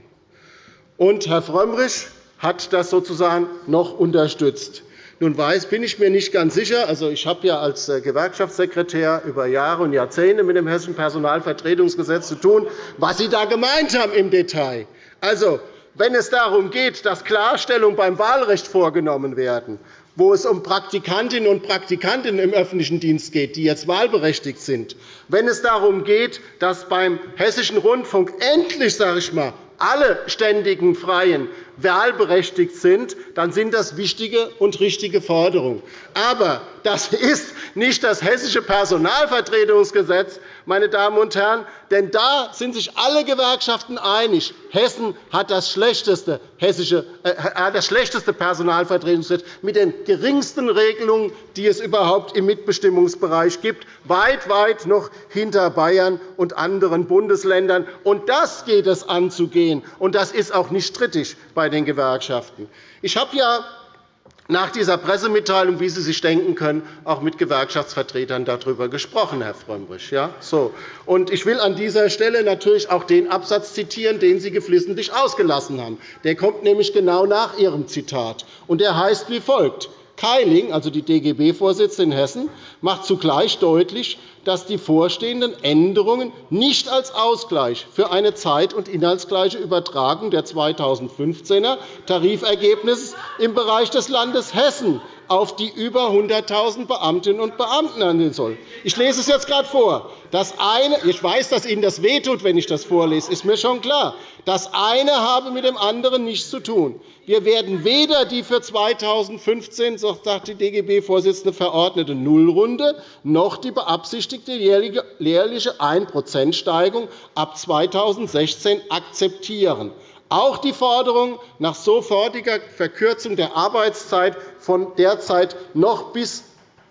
Und Herr Frömmrich hat das sozusagen noch unterstützt. Nun weiß, bin ich mir nicht ganz sicher. Also, ich habe ja als äh, Gewerkschaftssekretär über Jahre und Jahrzehnte mit dem Hessischen Personalvertretungsgesetz zu tun, was Sie da gemeint haben im Detail. Also, wenn es darum geht, dass Klarstellungen beim Wahlrecht vorgenommen werden, wo es um Praktikantinnen und Praktikanten im öffentlichen Dienst geht, die jetzt wahlberechtigt sind, wenn es darum geht, dass beim Hessischen Rundfunk endlich sage ich mal, alle ständigen Freien wahlberechtigt sind, dann sind das wichtige und richtige Forderungen. Aber das ist nicht das Hessische Personalvertretungsgesetz, meine Damen und Herren, denn da sind sich alle Gewerkschaften einig. Hessen hat das schlechteste, hessische, äh, das schlechteste Personalvertretungsgesetz mit den geringsten Regelungen, die es überhaupt im Mitbestimmungsbereich gibt, weit, weit noch hinter Bayern und anderen Bundesländern. Und das geht es anzugehen, und das ist auch nicht strittig bei den Gewerkschaften. Ich habe ja nach dieser Pressemitteilung, wie Sie sich denken können, auch mit Gewerkschaftsvertretern darüber gesprochen, Herr Frömmrich. Ja, so. Und ich will an dieser Stelle natürlich auch den Absatz zitieren, den Sie geflissentlich ausgelassen haben. Der kommt nämlich genau nach Ihrem Zitat. Und der heißt wie folgt. Keiling, also die DGB-Vorsitzende in Hessen, macht zugleich deutlich, dass die vorstehenden Änderungen nicht als Ausgleich für eine zeit- und inhaltsgleiche Übertragung der 2015er Tarifergebnisse im Bereich des Landes Hessen auf die über 100.000 Beamtinnen und Beamten handeln soll. Ich lese es jetzt gerade vor. Das eine, ich weiß, dass Ihnen das wehtut, wenn ich das vorlese, ist mir schon klar. Das eine habe mit dem anderen nichts zu tun. Wir werden weder die für 2015, sagt die DGB-Vorsitzende, verordnete Nullrunde noch die beabsichtigte jährliche 1-%-Steigerung ab 2016 akzeptieren. Auch die Forderung nach sofortiger Verkürzung der Arbeitszeit von derzeit noch bis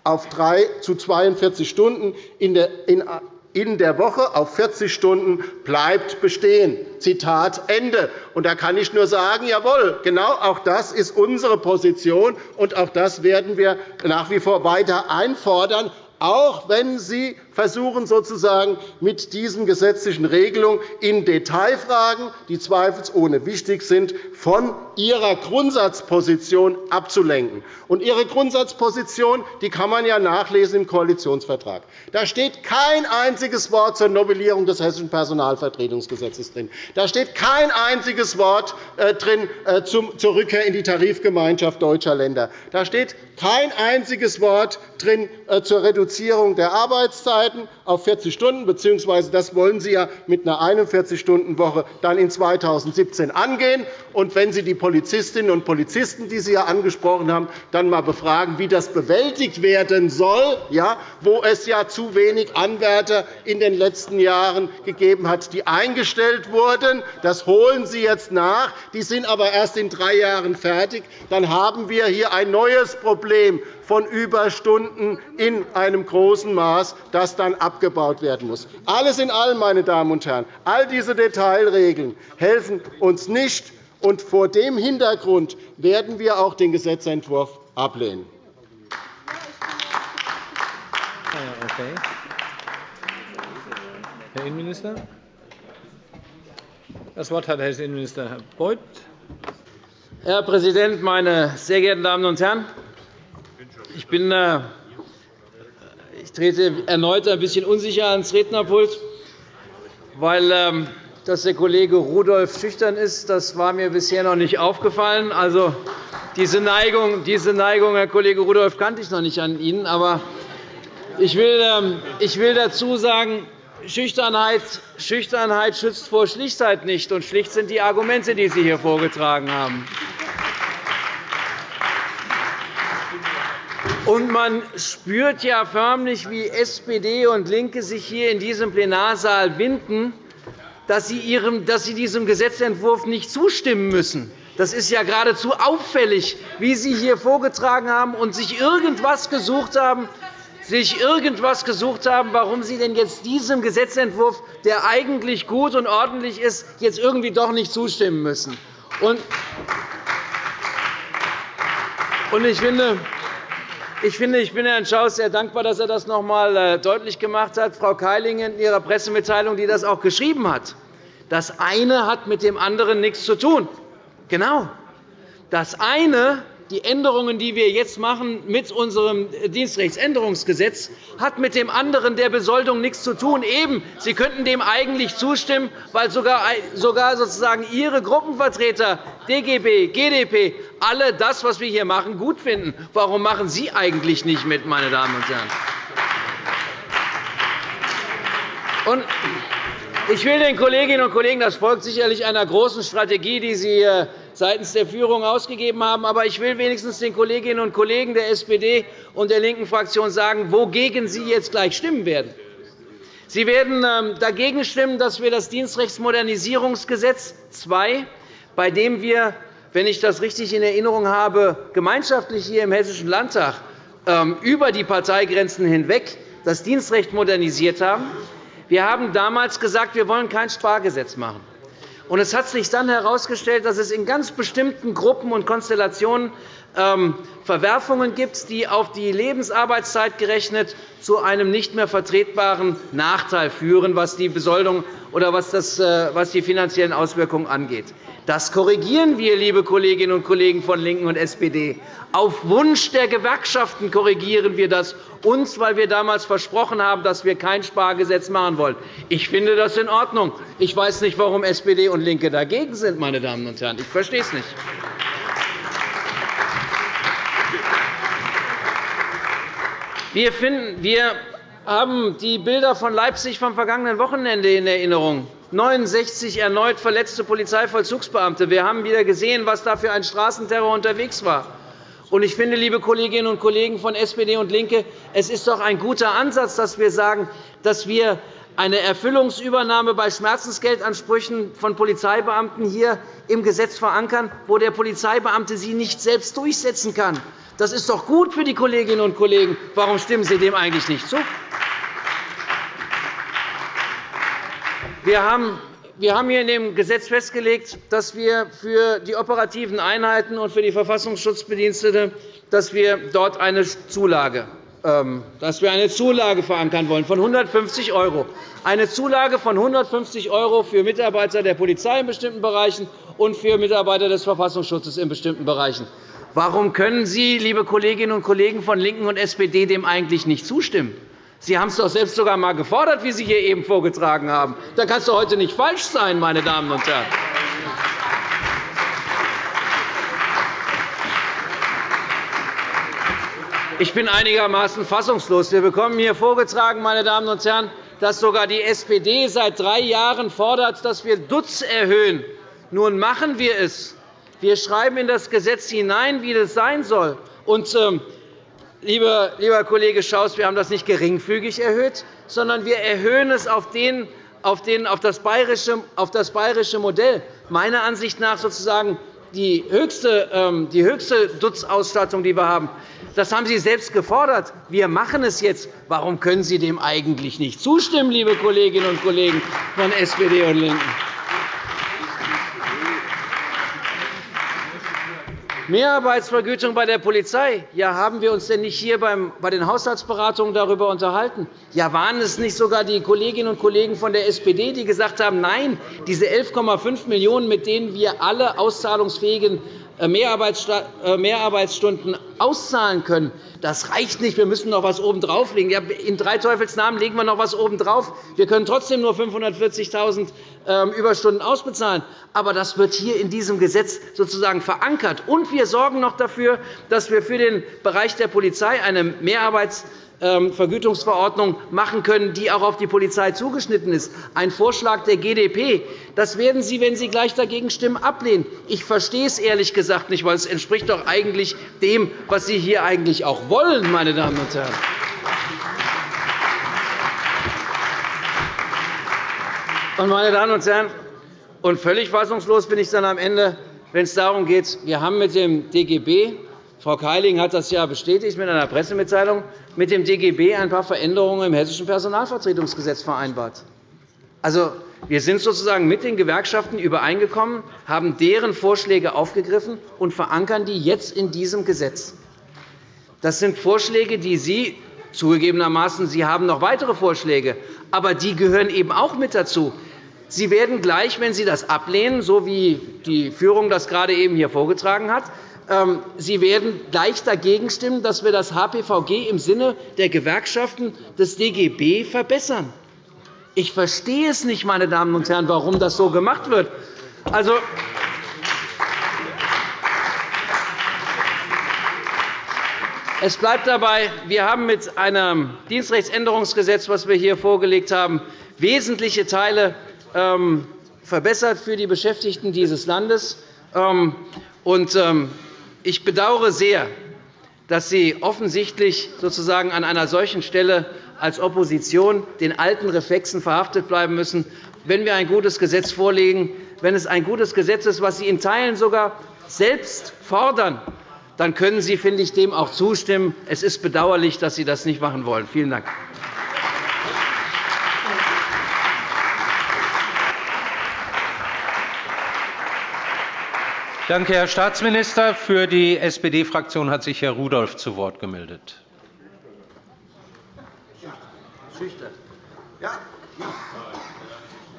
auf 3 zu 42 Stunden in der Woche auf 40 Stunden bleibt bestehen. Zitat Ende. Und da kann ich nur sagen, jawohl, genau auch das ist unsere Position, und auch das werden wir nach wie vor weiter einfordern auch wenn Sie versuchen, sozusagen mit diesen gesetzlichen Regelungen in Detailfragen, die zweifelsohne wichtig sind, von Ihrer Grundsatzposition abzulenken. Und Ihre Grundsatzposition die kann man ja nachlesen im Koalitionsvertrag. Da steht kein einziges Wort zur Novellierung des Hessischen Personalvertretungsgesetzes drin. Da steht kein einziges Wort äh, drin äh, zur Rückkehr in die Tarifgemeinschaft deutscher Länder. Da steht kein einziges Wort drin äh, zur Reduzierung der Arbeitszeiten auf 40 Stunden, bzw. das wollen Sie ja mit einer 41-Stunden-Woche dann in 2017 angehen. Und wenn Sie die Polizistinnen und Polizisten, die Sie ja angesprochen haben, dann einmal befragen, wie das bewältigt werden soll, ja, wo es ja zu wenig Anwärter in den letzten Jahren gegeben hat, die eingestellt wurden. Das holen Sie jetzt nach. Die sind aber erst in drei Jahren fertig. Dann haben wir hier ein neues Problem von Überstunden in einem großen Maß, das dann abgebaut werden muss. Alles in allem, meine Damen und Herren, all diese Detailregeln helfen uns nicht. Und vor dem Hintergrund werden wir auch den Gesetzentwurf ablehnen. Herr Innenminister. Das Wort hat Herr Innenminister Beuth. Herr Präsident, meine sehr geehrten Damen und Herren! Ich, bin, äh, ich trete erneut ein bisschen unsicher ans Rednerpult, weil ähm, dass der Kollege Rudolph schüchtern ist, das war mir bisher noch nicht aufgefallen. Also, diese Neigung, diese Neigung, Herr Kollege Rudolph, kannte ich noch nicht an Ihnen. Aber ich will, ähm, dazu sagen, Schüchternheit, Schüchternheit schützt vor Schlichtheit nicht. Und schlicht sind die Argumente, die Sie hier vorgetragen haben. Und man spürt ja förmlich, wie SPD und LINKE sich hier in diesem Plenarsaal winden, dass sie, ihrem, dass sie diesem Gesetzentwurf nicht zustimmen müssen. Das ist ja geradezu auffällig, wie Sie hier vorgetragen haben und sich irgendwas gesucht haben, sich irgendwas gesucht haben, warum Sie denn jetzt diesem Gesetzentwurf, der eigentlich gut und ordentlich ist, jetzt irgendwie doch nicht zustimmen müssen. Und ich finde, ich, finde, ich bin Herrn Schaus sehr dankbar, dass er das noch einmal äh, deutlich gemacht hat. Frau Keilingen in ihrer Pressemitteilung, die das auch geschrieben hat. Das eine hat mit dem anderen nichts zu tun. Genau. Das eine die Änderungen, die wir jetzt machen mit unserem Dienstrechtsänderungsgesetz, hat mit dem anderen der Besoldung nichts zu tun. Eben, Sie könnten dem eigentlich zustimmen, weil sogar, sozusagen Ihre Gruppenvertreter DGB, GdP alle das, was wir hier machen, gut finden. Warum machen Sie eigentlich nicht mit, meine Damen und Herren? Und ich will den Kolleginnen und Kollegen, das folgt sicherlich einer großen Strategie, die Sie äh, seitens der Führung ausgegeben haben. Aber ich will wenigstens den Kolleginnen und Kollegen der SPD und der linken Fraktion sagen, wogegen Sie jetzt gleich stimmen werden. Sie werden ähm, dagegen stimmen, dass wir das Dienstrechtsmodernisierungsgesetz II, bei dem wir, wenn ich das richtig in Erinnerung habe, gemeinschaftlich hier im Hessischen Landtag ähm, über die Parteigrenzen hinweg das Dienstrecht modernisiert haben, wir haben damals gesagt, wir wollen kein Spargesetz machen. Und es hat sich dann herausgestellt, dass es in ganz bestimmten Gruppen und Konstellationen ähm, Verwerfungen gibt, die auf die Lebensarbeitszeit gerechnet zu einem nicht mehr vertretbaren Nachteil führen, was die Besoldung oder was, äh, was die finanziellen Auswirkungen angeht. Das korrigieren wir, liebe Kolleginnen und Kollegen von LINKEN und SPD. Auf Wunsch der Gewerkschaften korrigieren wir das, uns, weil wir damals versprochen haben, dass wir kein Spargesetz machen wollen. Ich finde das in Ordnung. Ich weiß nicht, warum SPD und LINKE dagegen sind. Meine Damen und Herren. Ich verstehe es nicht. Wir, finden, wir haben die Bilder von Leipzig vom vergangenen Wochenende in Erinnerung. 69 erneut verletzte Polizeivollzugsbeamte. Wir haben wieder gesehen, was da für ein Straßenterror unterwegs war. Ich finde, liebe Kolleginnen und Kollegen von SPD und LINKE, es ist doch ein guter Ansatz, dass wir sagen, dass wir eine Erfüllungsübernahme bei Schmerzensgeldansprüchen von Polizeibeamten hier im Gesetz verankern, wo der Polizeibeamte sie nicht selbst durchsetzen kann. Das ist doch gut für die Kolleginnen und Kollegen. Warum stimmen Sie dem eigentlich nicht zu? Wir haben hier in dem Gesetz festgelegt, dass wir für die operativen Einheiten und für die Verfassungsschutzbedienstete dass wir dort eine Zulage, ähm, dass wir eine Zulage verankern wollen von 150 €. Eine Zulage von 150 € für Mitarbeiter der Polizei in bestimmten Bereichen und für Mitarbeiter des Verfassungsschutzes in bestimmten Bereichen. Warum können Sie, liebe Kolleginnen und Kollegen von LINKEN und SPD, dem eigentlich nicht zustimmen? Sie haben es doch selbst sogar einmal gefordert, wie Sie hier eben vorgetragen haben. Da kann es doch heute nicht falsch sein, meine Damen und Herren. Ich bin einigermaßen fassungslos. Wir bekommen hier vorgetragen, meine Damen und Herren, dass sogar die SPD seit drei Jahren fordert, dass wir Dutz erhöhen. Nun machen wir es. Wir schreiben in das Gesetz hinein, wie das sein soll. Und, ähm, lieber, lieber Kollege Schaus, wir haben das nicht geringfügig erhöht, sondern wir erhöhen es auf, den, auf, den, auf, das, bayerische, auf das bayerische Modell. Meiner Ansicht nach sozusagen die höchste, ähm, die höchste Dutz-Ausstattung, die wir haben. Das haben Sie selbst gefordert. Wir machen es jetzt. Warum können Sie dem eigentlich nicht zustimmen, liebe Kolleginnen und Kollegen von SPD und LINKEN? Mehrarbeitsvergütung bei der Polizei. Ja, haben wir uns denn nicht hier bei den Haushaltsberatungen darüber unterhalten? Ja, waren es nicht sogar die Kolleginnen und Kollegen von der SPD, die gesagt haben, nein, diese 11,5 Millionen €, mit denen wir alle auszahlungsfähigen äh, äh, Mehrarbeitsstunden auszahlen können, das reicht nicht. Wir müssen noch etwas obendrauf legen. Ja, in drei Teufelsnamen legen wir noch etwas obendrauf. Wir können trotzdem nur 540.000 ähm, Überstunden ausbezahlen. Aber das wird hier in diesem Gesetz sozusagen verankert. Und wir sorgen noch dafür, dass wir für den Bereich der Polizei eine Mehrarbeits ähm, machen können, die auch auf die Polizei zugeschnitten ist. Ein Vorschlag der GdP. Das werden Sie, wenn Sie gleich dagegen stimmen, ablehnen. Ich verstehe es ehrlich gesagt nicht, weil es entspricht doch eigentlich dem, was Sie hier eigentlich auch wollen, meine Damen und Herren. Meine Damen und Herren, und völlig fassungslos bin ich dann am Ende, wenn es darum geht, wir haben mit dem DGB Frau Keiling hat das ja bestätigt mit einer Pressemitteilung mit dem DGB ein paar Veränderungen im Hessischen Personalvertretungsgesetz vereinbart. Also, wir sind sozusagen mit den Gewerkschaften übereingekommen, haben deren Vorschläge aufgegriffen und verankern die jetzt in diesem Gesetz. Das sind Vorschläge, die Sie zugegebenermaßen Sie haben noch weitere Vorschläge, aber die gehören eben auch mit dazu. Sie werden gleich, wenn Sie das ablehnen, so wie die Führung das gerade eben hier vorgetragen hat, ähm, Sie werden gleich dagegen stimmen, dass wir das HPVG im Sinne der Gewerkschaften des DGB verbessern. Ich verstehe es nicht, meine Damen und Herren, warum das so gemacht wird. Also, Es bleibt dabei, wir haben mit einem Dienstrechtsänderungsgesetz, das wir hier vorgelegt haben, wesentliche Teile ähm, verbessert für die Beschäftigten dieses Landes. Ähm, ich bedauere sehr, dass Sie offensichtlich sozusagen an einer solchen Stelle als Opposition den alten Reflexen verhaftet bleiben müssen. Wenn wir ein gutes Gesetz vorlegen, wenn es ein gutes Gesetz ist, das Sie in Teilen sogar selbst fordern, dann können Sie, finde ich, dem auch zustimmen. Es ist bedauerlich, dass Sie das nicht machen wollen. Vielen Dank. Danke, Herr Staatsminister. Für die SPD-Fraktion hat sich Herr Rudolph zu Wort gemeldet.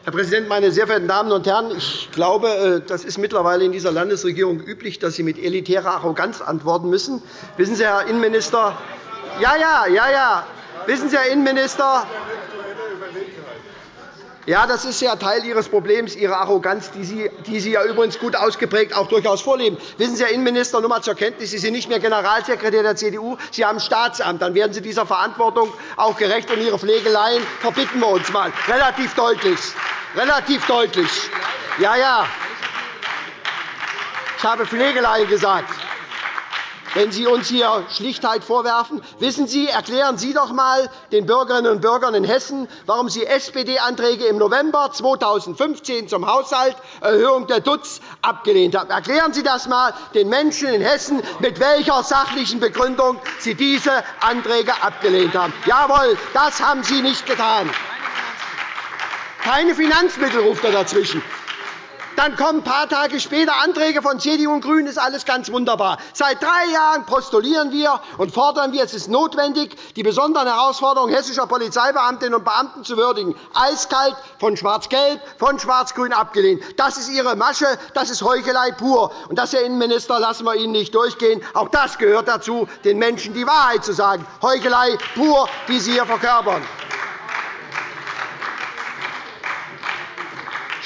Herr Präsident, meine sehr verehrten Damen und Herren! Ich glaube, äh, das ist mittlerweile in dieser Landesregierung üblich, dass Sie mit elitärer Arroganz antworten müssen. Wissen Sie, Herr Innenminister, ja, ja, ja, ja. Wissen Sie, Herr Innenminister, ja, das ist ja Teil Ihres Problems, Ihre Arroganz, die Sie, die Sie ja übrigens gut ausgeprägt auch durchaus vorleben. Wissen Sie, Herr Innenminister, nur einmal zur Kenntnis, Sie sind nicht mehr Generalsekretär der CDU, Sie haben Staatsamt. Dann werden Sie dieser Verantwortung auch gerecht. Und Ihre Pflegeleien verbitten wir uns einmal. Relativ deutlich. Relativ deutlich. Ja, ja. Ich habe Pflegeleien gesagt wenn Sie uns hier Schlichtheit vorwerfen. Wissen Sie, erklären Sie doch einmal den Bürgerinnen und Bürgern in Hessen, warum Sie SPD-Anträge im November 2015 zum Haushalt Erhöhung der Dutz abgelehnt haben. Erklären Sie das einmal den Menschen in Hessen, mit welcher sachlichen Begründung Sie diese Anträge abgelehnt haben. Jawohl, das haben Sie nicht getan. Keine Finanzmittel ruft er dazwischen. Dann kommen ein paar Tage später Anträge von CDU und GRÜNEN. Ist alles ganz wunderbar. Seit drei Jahren postulieren wir und fordern wir, es ist notwendig, die besonderen Herausforderungen hessischer Polizeibeamtinnen und Beamten zu würdigen. Eiskalt, von Schwarz-Gelb, von Schwarz-Grün abgelehnt. Das ist Ihre Masche, das ist Heuchelei pur. Und das, Herr Innenminister, lassen wir Ihnen nicht durchgehen. Auch das gehört dazu, den Menschen die Wahrheit zu sagen. Heuchelei pur, die Sie hier verkörpern.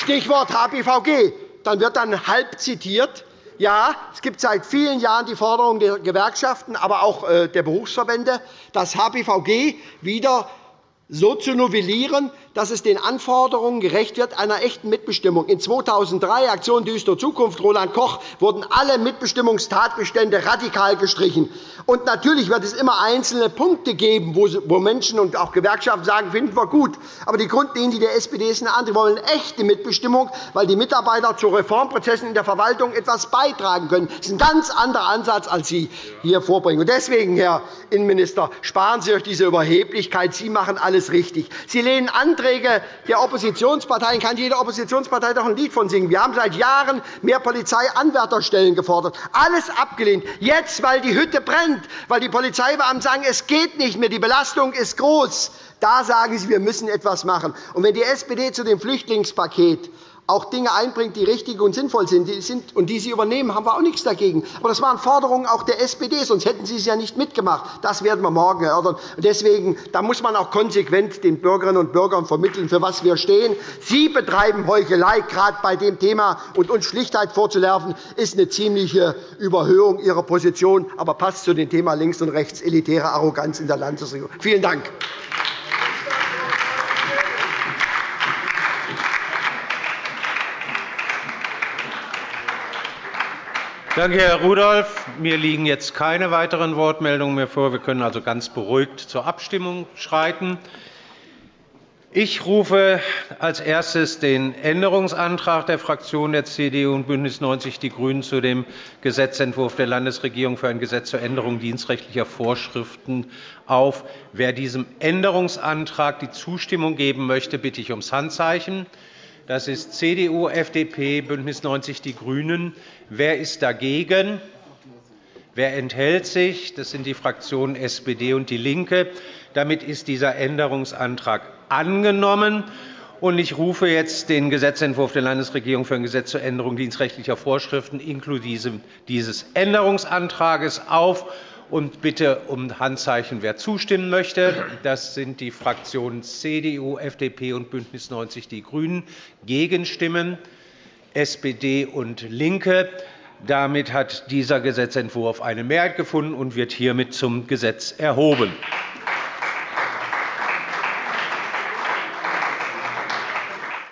Stichwort HPVG. Dann wird dann halb zitiert, Ja, es gibt seit vielen Jahren die Forderung der Gewerkschaften, aber auch äh, der Berufsverbände, das HPVG wieder so zu novellieren, dass es den Anforderungen gerecht wird einer echten Mitbestimmung. In 2003, Aktion Düstere Zukunft, Roland Koch, wurden alle Mitbestimmungstatbestände radikal gestrichen. Und natürlich wird es immer einzelne Punkte geben, wo Menschen und auch Gewerkschaften sagen, finden wir gut. Aber die Grundlinie der SPD ist eine andere. Wir wollen echte Mitbestimmung, weil die Mitarbeiter zu Reformprozessen in der Verwaltung etwas beitragen können. Das ist ein ganz anderer Ansatz, als Sie hier vorbringen. Deswegen, Herr Innenminister, sparen Sie euch diese Überheblichkeit. Sie machen alles richtig. Sie lehnen Anträge Anträge der Oppositionsparteien kann jede Oppositionspartei doch ein Lied von singen. Wir haben seit Jahren mehr Polizeianwärterstellen gefordert. Alles abgelehnt. Jetzt, weil die Hütte brennt, weil die Polizeibeamten sagen, es geht nicht mehr, die Belastung ist groß, da sagen Sie, wir müssen etwas machen. Und wenn die SPD zu dem Flüchtlingspaket auch Dinge einbringt, die richtig und sinnvoll sind und die Sie übernehmen, haben wir auch nichts dagegen. Aber das waren Forderungen auch der SPD, sonst hätten Sie es ja nicht mitgemacht. Das werden wir morgen erörtern. Deswegen da muss man auch konsequent den Bürgerinnen und Bürgern vermitteln, für was wir stehen. Sie betreiben Heuchelei, gerade bei dem Thema. Und uns Schlichtheit vorzuwerfen, ist eine ziemliche Überhöhung Ihrer Position, aber passt zu dem Thema links und rechts elitäre Arroganz in der Landesregierung. Vielen Dank. Danke, Herr Rudolph. Mir liegen jetzt keine weiteren Wortmeldungen mehr vor. Wir können also ganz beruhigt zur Abstimmung schreiten. Ich rufe als erstes den Änderungsantrag der Fraktionen der CDU und BÜNDNIS 90 die GRÜNEN zu dem Gesetzentwurf der Landesregierung für ein Gesetz zur Änderung dienstrechtlicher Vorschriften auf. Wer diesem Änderungsantrag die Zustimmung geben möchte, bitte ich ums Handzeichen. Das ist CDU, FDP, BÜNDNIS 90 die GRÜNEN. Wer ist dagegen? Wer enthält sich? Das sind die Fraktionen SPD und DIE LINKE. Damit ist dieser Änderungsantrag angenommen. Ich rufe jetzt den Gesetzentwurf der Landesregierung für ein Gesetz zur Änderung dienstrechtlicher Vorschriften inklusive dieses Änderungsantrags auf und bitte um Handzeichen, wer zustimmen möchte. Das sind die Fraktionen CDU, FDP und BÜNDNIS 90 die GRÜNEN. Gegenstimmen SPD und LINKE. Damit hat dieser Gesetzentwurf eine Mehrheit gefunden und wird hiermit zum Gesetz erhoben.